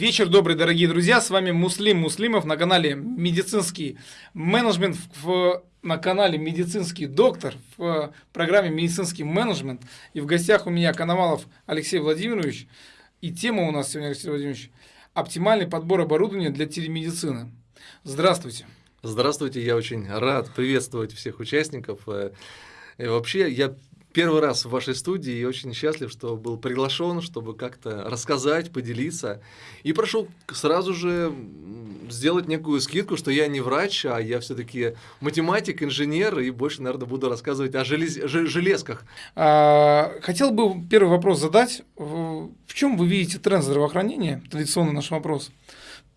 Вечер добрый, дорогие друзья. С вами Муслим Муслимов на канале Медицинский менеджмент, в, на канале Медицинский доктор, в программе Медицинский менеджмент. И в гостях у меня Коновалов Алексей Владимирович. И тема у нас сегодня, Алексей Владимирович, оптимальный подбор оборудования для телемедицины. Здравствуйте. Здравствуйте, я очень рад приветствовать всех участников. Э, и вообще, я первый раз в вашей студии и очень счастлив, что был приглашен, чтобы как-то рассказать, поделиться. И прошу сразу же сделать некую скидку, что я не врач, а я все-таки математик, инженер, и больше, наверное, буду рассказывать о желез... железках. А, хотел бы первый вопрос задать. В чем вы видите тренд здравоохранения? Традиционный наш вопрос.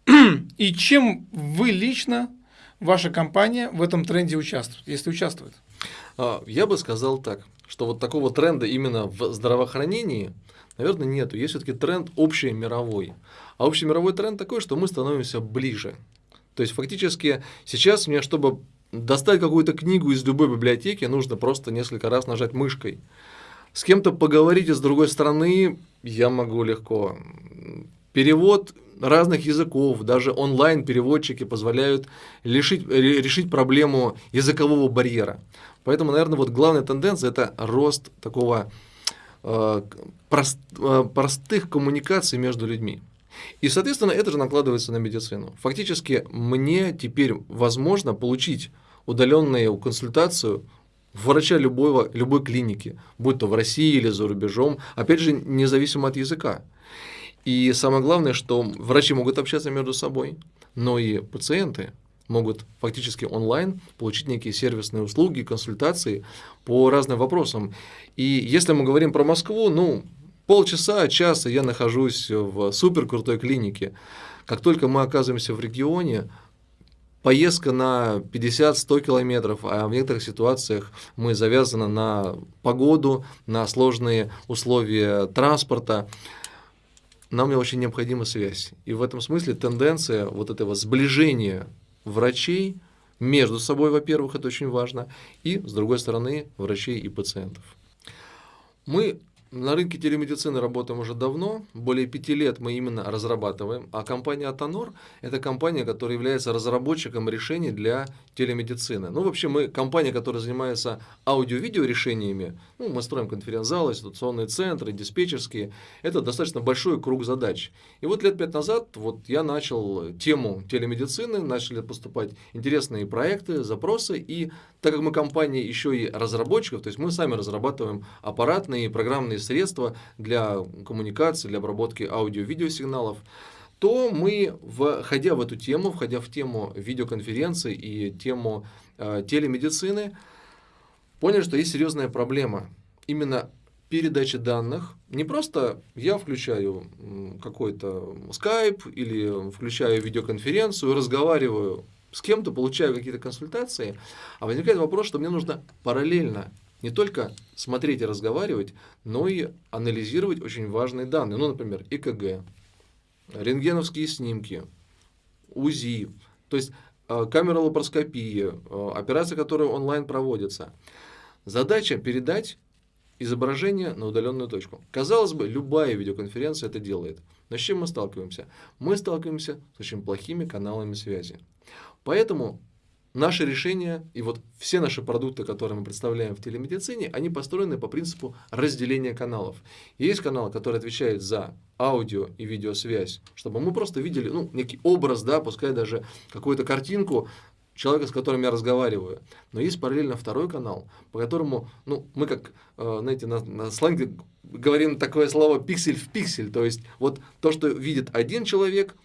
И чем вы лично, ваша компания в этом тренде участвует, если участвует? А, я бы сказал так что вот такого тренда именно в здравоохранении, наверное, нету. Есть все-таки тренд общий мировой. А общий мировой тренд такой, что мы становимся ближе. То есть фактически сейчас мне, чтобы достать какую-то книгу из любой библиотеки, нужно просто несколько раз нажать мышкой. С кем-то поговорить из другой страны я могу легко. Перевод разных языков, даже онлайн-переводчики позволяют решить, решить проблему языкового барьера. Поэтому, наверное, вот главная тенденция – это рост такого э, прост, э, простых коммуникаций между людьми. И, соответственно, это же накладывается на медицину. Фактически, мне теперь возможно получить удаленную консультацию врача любого, любой клиники, будь то в России или за рубежом, опять же, независимо от языка. И самое главное, что врачи могут общаться между собой, но и пациенты могут фактически онлайн получить некие сервисные услуги, консультации по разным вопросам. И если мы говорим про Москву, ну, полчаса, час я нахожусь в супер крутой клинике. Как только мы оказываемся в регионе, поездка на 50-100 километров, а в некоторых ситуациях мы завязаны на погоду, на сложные условия транспорта, нам очень необходима связь. И в этом смысле тенденция вот этого сближения врачей между собой, во-первых, это очень важно, и, с другой стороны, врачей и пациентов. Мы на рынке телемедицины работаем уже давно, более пяти лет мы именно разрабатываем, а компания Атонор – это компания, которая является разработчиком решений для телемедицины. Ну, вообще, мы компания, которая занимается аудио-видео решениями, ну, мы строим конференц-залы, ситуационные центры, диспетчерские, это достаточно большой круг задач. И вот лет пять назад вот я начал тему телемедицины, начали поступать интересные проекты, запросы, и так как мы компания еще и разработчиков, то есть мы сами разрабатываем аппаратные и программные средства для коммуникации, для обработки аудио-видеосигналов, то мы, входя в эту тему, входя в тему видеоконференции и тему э, телемедицины, поняли, что есть серьезная проблема. Именно передачи данных. Не просто я включаю какой-то скайп или включаю видеоконференцию, разговариваю с кем-то, получаю какие-то консультации, а возникает вопрос, что мне нужно параллельно не только смотреть и разговаривать, но и анализировать очень важные данные. Ну, например, ЭКГ, рентгеновские снимки, УЗИ, то есть э, камера лапароскопии, э, операции, которые онлайн проводятся. Задача передать изображение на удаленную точку. Казалось бы, любая видеоконференция это делает. Но с чем мы сталкиваемся? Мы сталкиваемся с очень плохими каналами связи. Поэтому наши решения и вот все наши продукты, которые мы представляем в телемедицине, они построены по принципу разделения каналов. Есть каналы, которые отвечают за аудио и видеосвязь, чтобы мы просто видели ну, некий образ, да, пускай даже какую-то картинку человека, с которым я разговариваю. Но есть параллельно второй канал, по которому, ну, мы как, э, знаете, на, на сленге говорим такое слово пиксель в пиксель, то есть вот то, что видит один человек,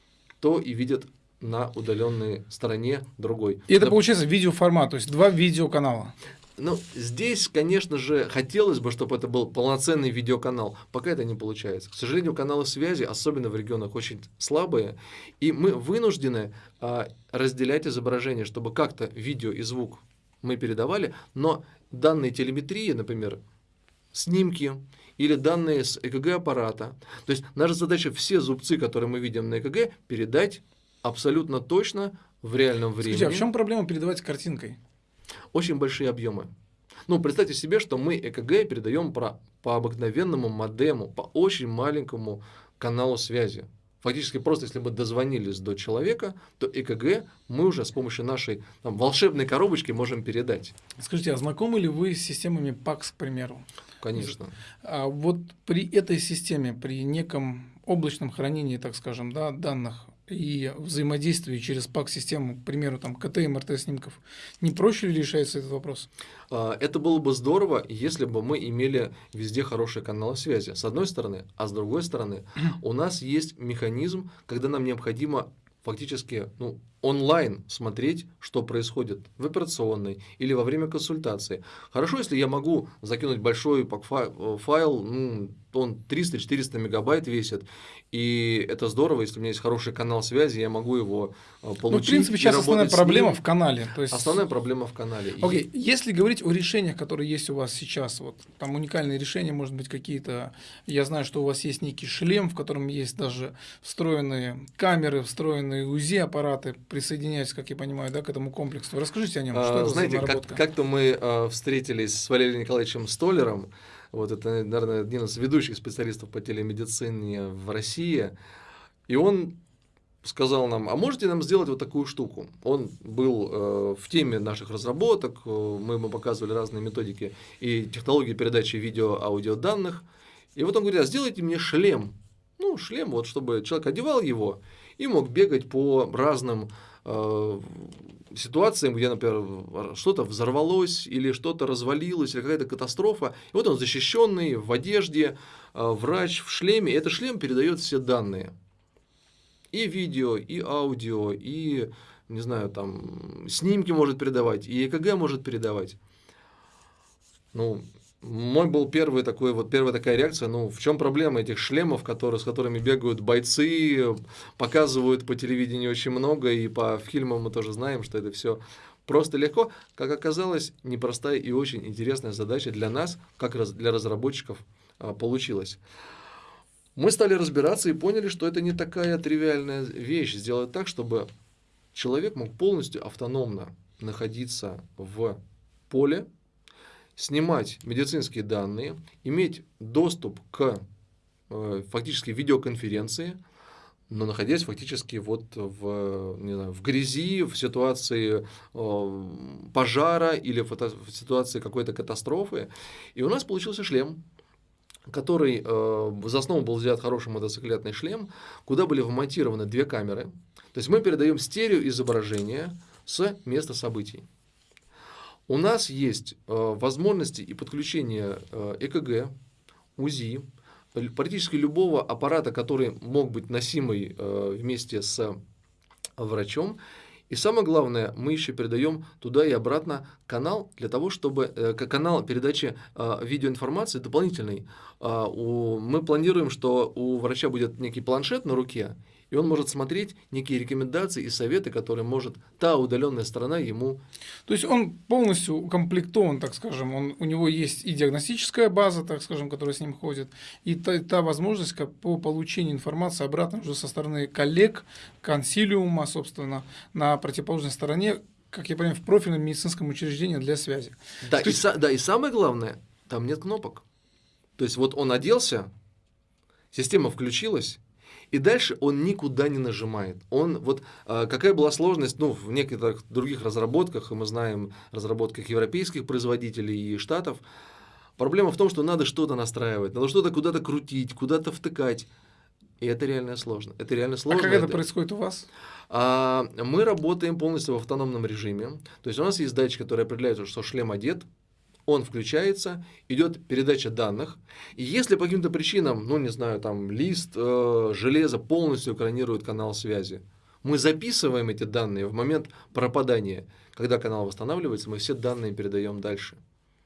то и видит на удаленной стороне другой. И это Доп... получается видеоформат, то есть два видеоканала. Ну, здесь, конечно же, хотелось бы, чтобы это был полноценный видеоканал. Пока это не получается. К сожалению, каналы связи, особенно в регионах, очень слабые. И мы вынуждены а, разделять изображение, чтобы как-то видео и звук мы передавали. Но данные телеметрии, например, снимки или данные с ЭКГ-аппарата. То есть наша задача все зубцы, которые мы видим на ЭКГ, передать абсолютно точно в реальном времени. Скажите, а в чем проблема передавать картинкой? Очень большие объемы. Ну, представьте себе, что мы ЭКГ передаем про, по обыкновенному модему, по очень маленькому каналу связи. Фактически просто, если мы дозвонились до человека, то ЭКГ мы уже с помощью нашей там, волшебной коробочки можем передать. Скажите, а знакомы ли вы с системами ПАКС, к примеру? Конечно. А вот при этой системе, при неком облачном хранении, так скажем, да, данных и взаимодействии через ПАК-систему, к примеру, там, КТ и МРТ снимков, не проще ли решается этот вопрос? А, это было бы здорово, если бы мы имели везде хорошие каналы связи, с одной стороны, а с другой стороны, у нас есть механизм, когда нам необходимо фактически ну, онлайн смотреть, что происходит в операционной или во время консультации. Хорошо, если я могу закинуть большой файл, ну, он 300-400 мегабайт весит, и это здорово, если у меня есть хороший канал связи, я могу его получить. Э, ну, в принципе, сейчас основная проблема в канале. То есть... Основная проблема в канале. Окей, okay. если говорить о решениях, которые есть у вас сейчас, вот там уникальные решения, может быть, какие-то. Я знаю, что у вас есть некий шлем, в котором есть даже встроенные камеры, встроенные УЗИ-аппараты, присоединяются, как я понимаю, да, к этому комплексу. Расскажите о нем. Что а, это знаете, как, как-то мы а, встретились с Валерием Николаевичем Столером. Вот это, наверное, один из ведущих специалистов по телемедицине в России. И он сказал нам, а можете нам сделать вот такую штуку? Он был э, в теме наших разработок, э, мы ему показывали разные методики и технологии передачи видео-аудио данных. И вот он говорит, а сделайте мне шлем. Ну, шлем, вот, чтобы человек одевал его и мог бегать по разным э, ситуациям, где, например, что-то взорвалось или что-то развалилось, или какая-то катастрофа. И вот он защищенный, в одежде, э, врач в шлеме. И этот шлем передает все данные. И видео, и аудио, и, не знаю, там, снимки может передавать, и ЭКГ может передавать. Ну, мой был первый такой, вот первая такая реакция, ну, в чем проблема этих шлемов, которые, с которыми бегают бойцы, показывают по телевидению очень много, и по фильмам мы тоже знаем, что это все просто легко. Как оказалось, непростая и очень интересная задача для нас, как раз для разработчиков, а, получилась. Мы стали разбираться и поняли, что это не такая тривиальная вещь, сделать так, чтобы человек мог полностью автономно находиться в поле, снимать медицинские данные, иметь доступ к э, фактически видеоконференции, но находясь фактически вот в, не знаю, в грязи, в ситуации э, пожара или в, в ситуации какой-то катастрофы. И у нас получился шлем, который э, за основу был взят хороший мотоциклетный шлем, куда были вмонтированы две камеры. То есть мы передаем стереоизображение с места событий. У нас есть э, возможности и подключение э, ЭКГ, УЗИ, практически любого аппарата, который мог быть носимый э, вместе с врачом. И самое главное, мы еще передаем туда и обратно канал для того, чтобы э, канал передачи э, видеоинформации дополнительный. Э, мы планируем, что у врача будет некий планшет на руке, и он может смотреть некие рекомендации и советы, которые может та удаленная сторона ему. То есть он полностью укомплектован, так скажем, он, у него есть и диагностическая база, так скажем, которая с ним ходит, и та, та возможность как по получению информации обратно уже со стороны коллег, консилиума, собственно, на противоположной стороне, как я понимаю, в профильном медицинском учреждении для связи. Да, и, да, и самое главное, там нет кнопок. То есть вот он оделся, система включилась, и дальше он никуда не нажимает. Он, вот, э, какая была сложность ну, в некоторых других разработках, и мы знаем разработках европейских производителей и штатов, проблема в том, что надо что-то настраивать, надо что-то куда-то крутить, куда-то втыкать. И это реально сложно. Это реально сложно. А как это, это происходит у вас? А, мы работаем полностью в автономном режиме. То есть у нас есть датчик, который определяет, что шлем одет, он включается, идет передача данных. И если по каким-то причинам, ну не знаю, там лист э, железа полностью экранирует канал связи, мы записываем эти данные в момент пропадания. Когда канал восстанавливается, мы все данные передаем дальше.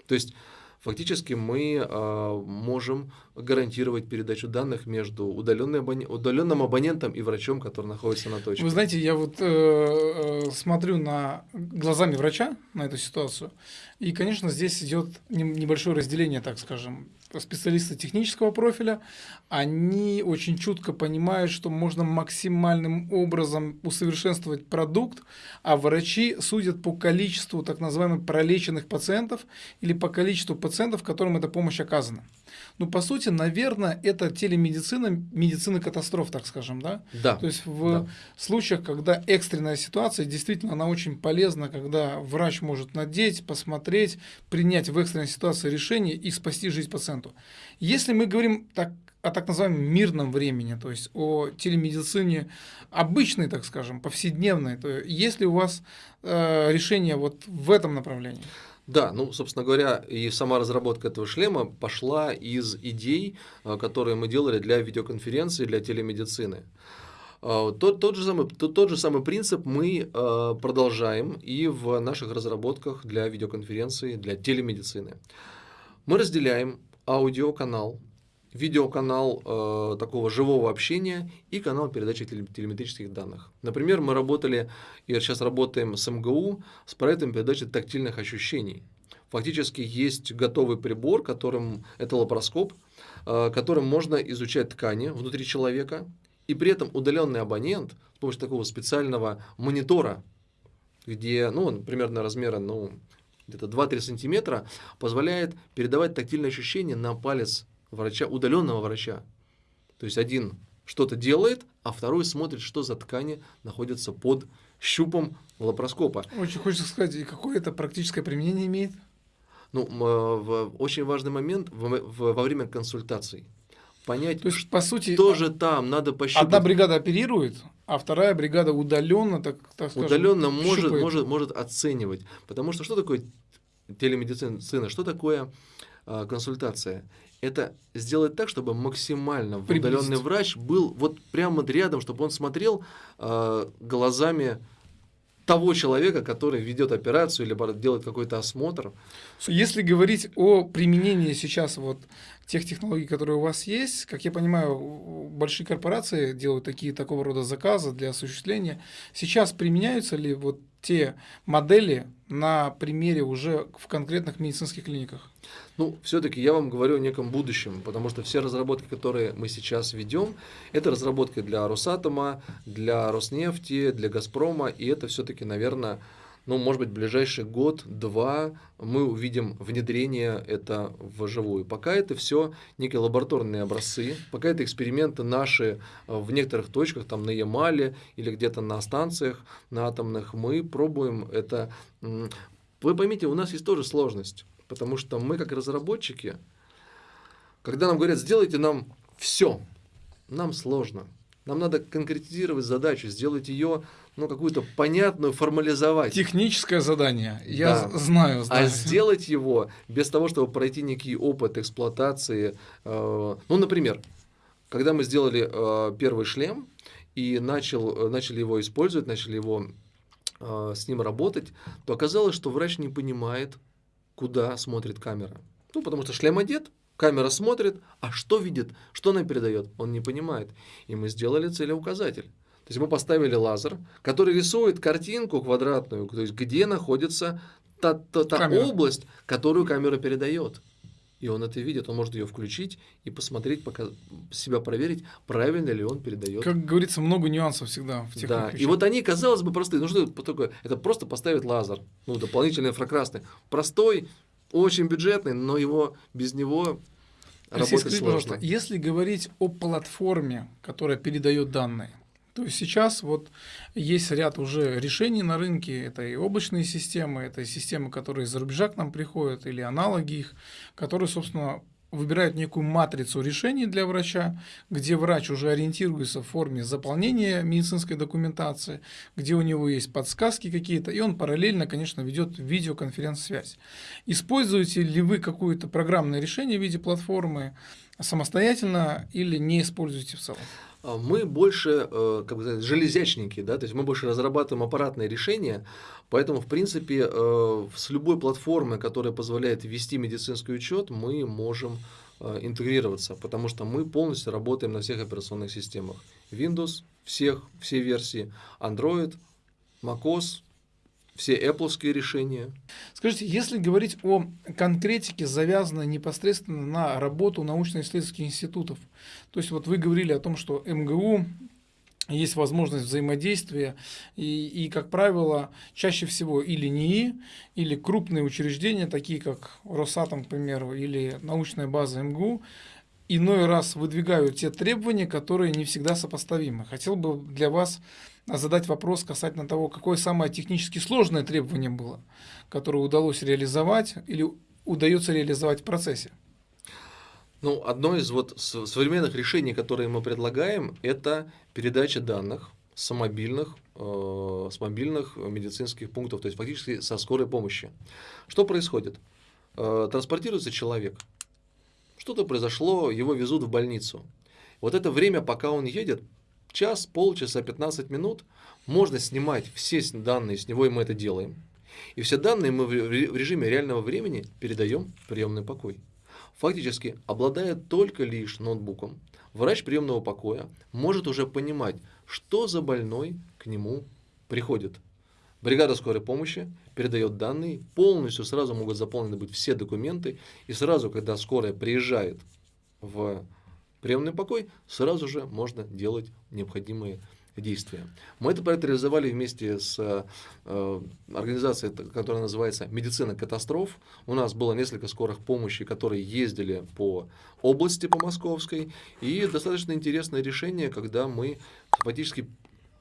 То есть фактически мы э, можем гарантировать передачу данных между абон... удаленным абонентом и врачом, который находится на точке. Вы знаете, я вот э, э, смотрю на глазами врача на эту ситуацию, и, конечно, здесь идет небольшое разделение, так скажем, специалисты технического профиля, они очень чутко понимают, что можно максимальным образом усовершенствовать продукт, а врачи судят по количеству так называемых пролеченных пациентов или по количеству пациентов, которым эта помощь оказана. Ну, по сути, наверное, это телемедицина, медицина катастроф, так скажем, да? Да. То есть в да. случаях, когда экстренная ситуация, действительно, она очень полезна, когда врач может надеть, посмотреть, принять в экстренной ситуации решение и спасти жизнь пациенту. Если мы говорим так, о так называемом мирном времени, то есть о телемедицине обычной, так скажем, повседневной, то есть ли у вас э, решение вот в этом направлении? Да, ну, собственно говоря, и сама разработка этого шлема пошла из идей, э, которые мы делали для видеоконференции, для телемедицины. Э, тот, тот, же самый, тот, тот же самый принцип мы э, продолжаем и в наших разработках для видеоконференции, для телемедицины. Мы разделяем аудиоканал видеоканал э, такого живого общения и канал передачи телеметрических данных. Например, мы работали и сейчас работаем с МГУ с проектом передачи тактильных ощущений. Фактически есть готовый прибор, которым это лапароскоп, э, которым можно изучать ткани внутри человека, и при этом удаленный абонент с помощью такого специального монитора, где, ну, он примерно размера, ну, где-то 2-3 сантиметра, позволяет передавать тактильные ощущения на палец врача, удаленного врача. То есть один что-то делает, а второй смотрит, что за ткани находятся под щупом лапароскопа. Очень хочется сказать, и какое это практическое применение имеет? Ну, в, очень важный момент в, в, во время консультаций. Понять, То есть, по сути, что же там, надо пощупать. Одна бригада оперирует, а вторая бригада удаленно, так, так скажем, удаленно может, может, может оценивать. Потому что что такое телемедицина, что такое э, консультация? это сделать так, чтобы максимально удаленный врач был вот прямо рядом, чтобы он смотрел э, глазами того человека, который ведет операцию или делает какой-то осмотр. Если говорить о применении сейчас вот тех технологий, которые у вас есть, как я понимаю, большие корпорации делают такие такого рода заказы для осуществления. Сейчас применяются ли вот те модели на примере уже в конкретных медицинских клиниках? Ну, все-таки я вам говорю о неком будущем, потому что все разработки, которые мы сейчас ведем, это разработки для Росатома, для Роснефти, для Газпрома, и это все-таки, наверное, ну, может быть, в ближайший год-два мы увидим внедрение это вживую. Пока это все некие лабораторные образцы, пока это эксперименты наши э, в некоторых точках, там на Ямале или где-то на станциях, на атомных, мы пробуем это. Вы поймите, у нас есть тоже сложность, потому что мы как разработчики, когда нам говорят, сделайте нам все, нам сложно. Нам надо конкретизировать задачу, сделать ее ну, какую-то понятную, формализовать. Техническое задание, я да. знаю, знаю. А сделать его без того, чтобы пройти некий опыт эксплуатации. Э, ну, например, когда мы сделали э, первый шлем и начал, начали его использовать, начали его э, с ним работать, то оказалось, что врач не понимает, куда смотрит камера. Ну, потому что шлем одет, камера смотрит, а что видит, что она передает, он не понимает. И мы сделали целеуказатель. То есть мы поставили лазер, который рисует картинку квадратную, то есть где находится та, та, та область, которую камера передает. И он это видит, он может ее включить и посмотреть, пока себя проверить, правильно ли он передает. Как говорится, много нюансов всегда в тех Да, и вот они, казалось бы, простые. Ну что это такое? Это просто поставить лазер, ну, дополнительный инфракрасный. Простой, очень бюджетный, но его без него Алексей, работать скажи, сложно. пожалуйста, если говорить о платформе, которая передает данные, то есть сейчас вот есть ряд уже решений на рынке, это и облачные системы, это и системы, которые из-за рубежа к нам приходят, или аналоги их, которые, собственно, выбирают некую матрицу решений для врача, где врач уже ориентируется в форме заполнения медицинской документации, где у него есть подсказки какие-то, и он параллельно, конечно, ведет видеоконференц-связь. Используете ли вы какое-то программное решение в виде платформы самостоятельно или не используете в целом? А мы больше, э, как бы сказать, железячники, да, то есть мы больше разрабатываем аппаратные решения, поэтому, в принципе, э, с любой платформы, которая позволяет вести медицинский учет, мы можем э, интегрироваться, потому что мы полностью работаем на всех операционных системах. Windows, всех, все версии, Android, macOS, все Apple решения. Скажите, если говорить о конкретике, завязанной непосредственно на работу научно-исследовательских институтов, то есть вот вы говорили о том, что МГУ есть возможность взаимодействия, и, и, как правило, чаще всего или НИИ, или крупные учреждения, такие как Росатом, к примеру, или научная база МГУ, иной раз выдвигают те требования, которые не всегда сопоставимы. Хотел бы для вас задать вопрос касательно того, какое самое технически сложное требование было, которое удалось реализовать или удается реализовать в процессе. Ну, одно из вот современных решений, которые мы предлагаем, это передача данных с мобильных, э, с мобильных медицинских пунктов, то есть фактически со скорой помощи. Что происходит? Э, транспортируется человек, что-то произошло, его везут в больницу. Вот это время, пока он едет, час, полчаса, 15 минут, можно снимать все данные с него, и мы это делаем. И все данные мы в режиме реального времени передаем в приемный покой фактически обладая только лишь ноутбуком, врач приемного покоя может уже понимать, что за больной к нему приходит. Бригада скорой помощи передает данные, полностью сразу могут заполнены быть все документы, и сразу, когда скорая приезжает в приемный покой, сразу же можно делать необходимые действия. Мы этот проект реализовали вместе с э, организацией, которая называется «Медицина катастроф». У нас было несколько скорых помощи, которые ездили по области, по Московской. И достаточно интересное решение, когда мы фактически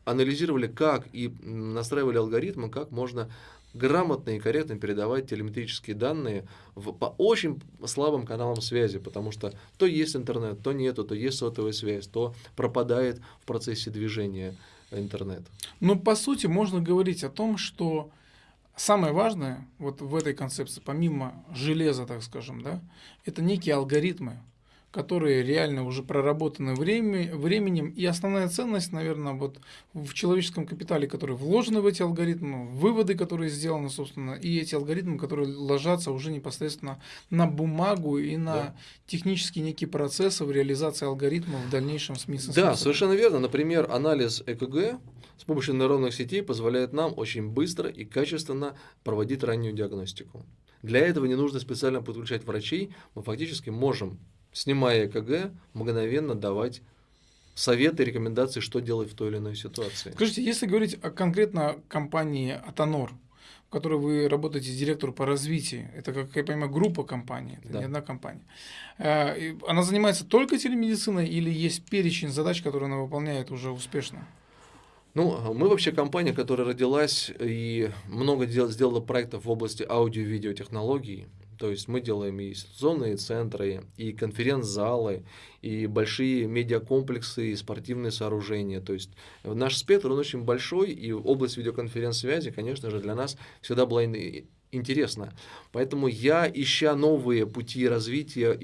анализировали, как и настраивали алгоритмы, как можно грамотно и корректно передавать телеметрические данные в, по очень слабым каналам связи, потому что то есть интернет, то нету, то есть сотовая связь, то пропадает в процессе движения интернет. Ну, по сути, можно говорить о том, что самое важное вот в этой концепции, помимо железа, так скажем, да, это некие алгоритмы, которые реально уже проработаны время, временем. И основная ценность, наверное, вот в человеческом капитале, который вложены в эти алгоритмы, выводы, которые сделаны, собственно, и эти алгоритмы, которые ложатся уже непосредственно на бумагу и на да. технические некие процессы в реализации алгоритмов в дальнейшем с Да, совершенно верно. Например, анализ ЭКГ с помощью нейронных сетей позволяет нам очень быстро и качественно проводить раннюю диагностику. Для этого не нужно специально подключать врачей, мы фактически можем снимая ЭКГ, мгновенно давать советы, рекомендации, что делать в той или иной ситуации. Скажите, если говорить о конкретно компании Атонор, в которой вы работаете директор по развитию, это, как я понимаю, группа компаний, это да. не одна компания. Э, она занимается только телемедициной или есть перечень задач, которые она выполняет уже успешно? Ну, мы вообще компания, которая родилась и много дел, сделала проектов в области аудио-видеотехнологий. То есть мы делаем и институционные центры, и конференц-залы, и большие медиакомплексы, и спортивные сооружения. То есть наш спектр, он очень большой, и область видеоконференц-связи, конечно же, для нас всегда была интересна. Поэтому я, ища новые пути развития,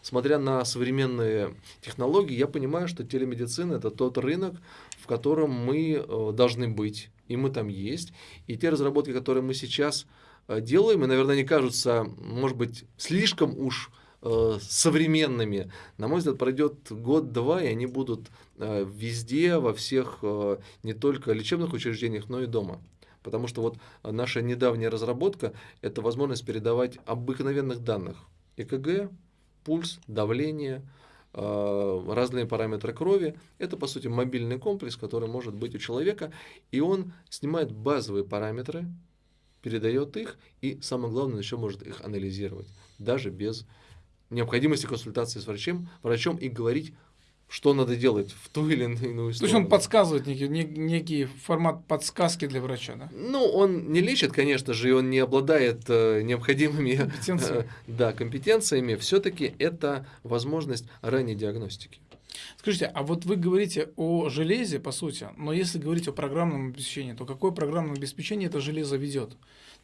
смотря на современные технологии, я понимаю, что телемедицина – это тот рынок, в котором мы э, должны быть, и мы там есть. И те разработки, которые мы сейчас делаем, и, наверное, они кажутся, может быть, слишком уж э, современными. На мой взгляд, пройдет год-два, и они будут э, везде, во всех, э, не только лечебных учреждениях, но и дома. Потому что вот наша недавняя разработка – это возможность передавать обыкновенных данных. ЭКГ, пульс, давление, э, разные параметры крови. Это, по сути, мобильный комплекс, который может быть у человека, и он снимает базовые параметры, передает их и, самое главное, еще может их анализировать, даже без необходимости консультации с врачом, врачом и говорить, что надо делать в ту или иную сторону. То есть он подсказывает некий, некий формат подсказки для врача, да? Ну, он не лечит, конечно же, и он не обладает э, необходимыми компетенциями. Э, да, компетенциями. Все-таки это возможность ранней диагностики. Скажите, а вот вы говорите о железе, по сути, но если говорить о программном обеспечении, то какое программное обеспечение это железо ведет?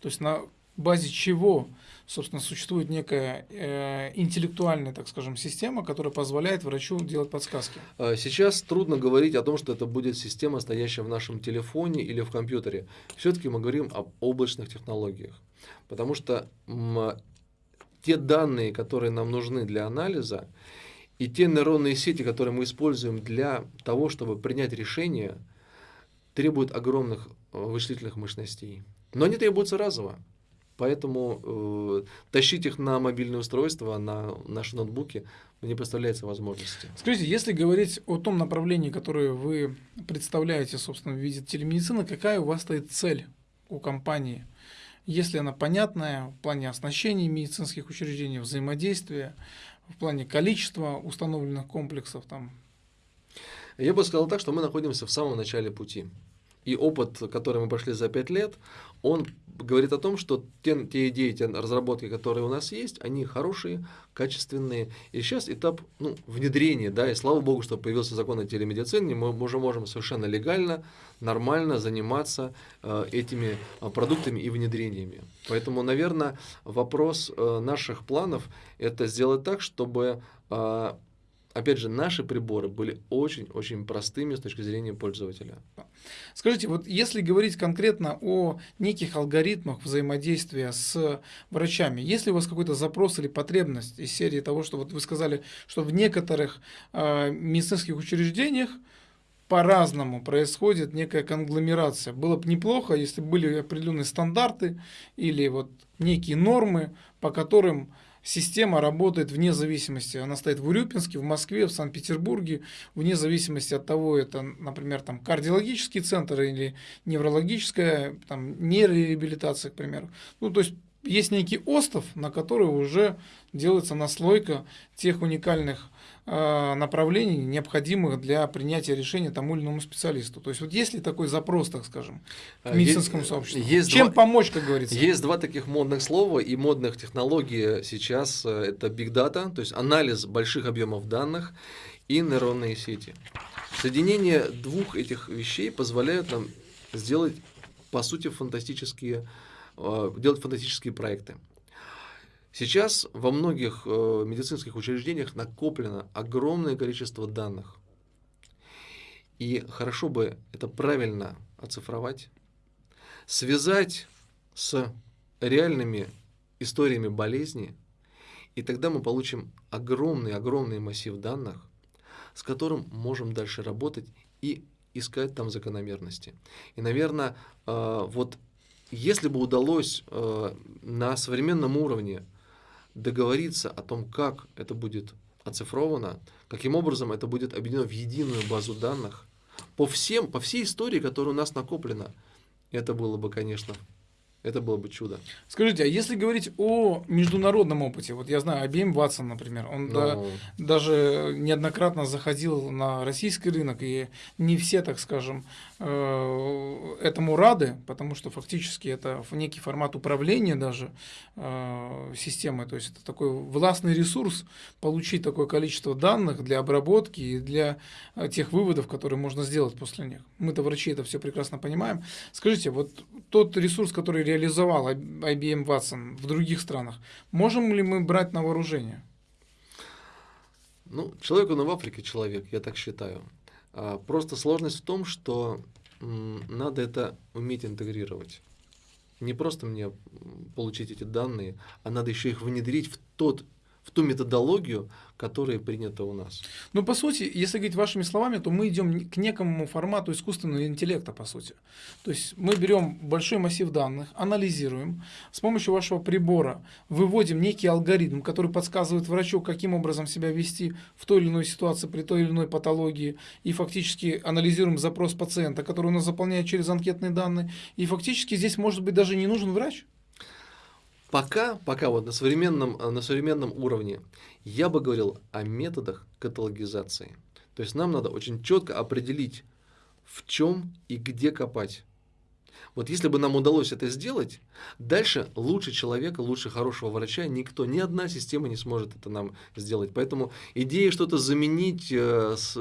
То есть на базе чего, собственно, существует некая э, интеллектуальная, так скажем, система, которая позволяет врачу делать подсказки? А, сейчас трудно говорить о том, что это будет система, стоящая в нашем телефоне или в компьютере. Все-таки мы говорим об облачных технологиях, потому что те данные, которые нам нужны для анализа, и те нейронные сети, которые мы используем для того, чтобы принять решение, требуют огромных э, вычислительных мощностей. Но они требуются разово. Поэтому э, тащить их на мобильное устройство, на наши ноутбуки не представляется возможности. Скажите, если говорить о том направлении, которое вы представляете, собственно, в виде телемедицины, какая у вас стоит цель у компании? Если она понятная в плане оснащения медицинских учреждений, взаимодействия, в плане количества установленных комплексов там? Я бы сказал так, что мы находимся в самом начале пути. И опыт, который мы прошли за пять лет, он говорит о том, что те, те идеи, те разработки, которые у нас есть, они хорошие, качественные. И сейчас этап ну, внедрения, да, и слава богу, что появился закон о телемедицине, мы уже можем совершенно легально, нормально заниматься э, этими э, продуктами и внедрениями. Поэтому, наверное, вопрос э, наших планов – это сделать так, чтобы э, опять же, наши приборы были очень-очень простыми с точки зрения пользователя. Скажите, вот если говорить конкретно о неких алгоритмах взаимодействия с врачами, есть ли у вас какой-то запрос или потребность из серии того, что вот вы сказали, что в некоторых э, медицинских учреждениях по-разному происходит некая конгломерация. Было бы неплохо, если были определенные стандарты или вот некие нормы, по которым система работает вне зависимости. Она стоит в Урюпинске, в Москве, в Санкт-Петербурге, вне зависимости от того, это, например, там кардиологический центр или неврологическая, там нейрореабилитация, к примеру. Ну, то есть есть некий остов, на который уже делается наслойка тех уникальных э, направлений, необходимых для принятия решения тому или иному специалисту. То есть вот есть ли такой запрос, так скажем, к а, медицинскому есть, сообществу? Есть Чем два, помочь, как говорится? Есть два таких модных слова и модных технологий сейчас. Э, это big data, то есть анализ больших объемов данных и нейронные сети. Соединение двух этих вещей позволяет нам сделать, по сути, фантастические Э, делать фантастические проекты. Сейчас во многих э, медицинских учреждениях накоплено огромное количество данных. И хорошо бы это правильно оцифровать, связать с реальными историями болезни, и тогда мы получим огромный-огромный массив данных, с которым можем дальше работать и искать там закономерности. И, наверное, э, вот если бы удалось э, на современном уровне договориться о том, как это будет оцифровано, каким образом это будет объединено в единую базу данных, по, всем, по всей истории, которая у нас накоплена, это было бы, конечно, это было бы чудо. Скажите, а если говорить о международном опыте, вот я знаю, IBM Watson, например, он Но... да, даже неоднократно заходил на российский рынок, и не все, так скажем, э, этому рады, потому что фактически это некий формат управления даже э, системой, то есть это такой властный ресурс, получить такое количество данных для обработки и для э, тех выводов, которые можно сделать после них. Мы-то врачи это все прекрасно понимаем. Скажите, вот тот ресурс, который реализовал IBM Watson в других странах, можем ли мы брать на вооружение? Ну, человек он и в Африке человек, я так считаю. А, просто сложность в том, что надо это уметь интегрировать. Не просто мне получить эти данные, а надо еще их внедрить в тот в ту методологию, которая принята у нас. Ну, по сути, если говорить вашими словами, то мы идем к некому формату искусственного интеллекта, по сути. То есть мы берем большой массив данных, анализируем, с помощью вашего прибора выводим некий алгоритм, который подсказывает врачу, каким образом себя вести в той или иной ситуации, при той или иной патологии, и фактически анализируем запрос пациента, который у нас заполняет через анкетные данные, и фактически здесь, может быть, даже не нужен врач. Пока, пока вот на современном, э, на современном уровне я бы говорил о методах каталогизации. То есть нам надо очень четко определить, в чем и где копать. Вот если бы нам удалось это сделать, дальше лучше человека, лучше хорошего врача никто, ни одна система не сможет это нам сделать. Поэтому идея что-то заменить, э, с,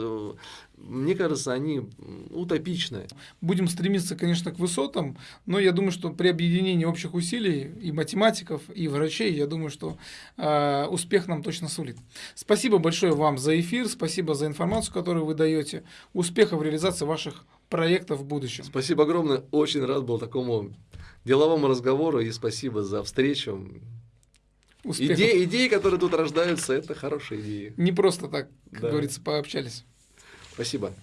мне кажется, они утопичные. Будем стремиться, конечно, к высотам, но я думаю, что при объединении общих усилий и математиков, и врачей, я думаю, что э, успех нам точно сулит. Спасибо большое вам за эфир, спасибо за информацию, которую вы даете. Успехов в реализации ваших проектов в будущем. Спасибо огромное. Очень рад был такому деловому разговору и спасибо за встречу. Идеи, идеи, которые тут рождаются, это хорошие идеи. Не просто так, как да. говорится, пообщались. Спасибо.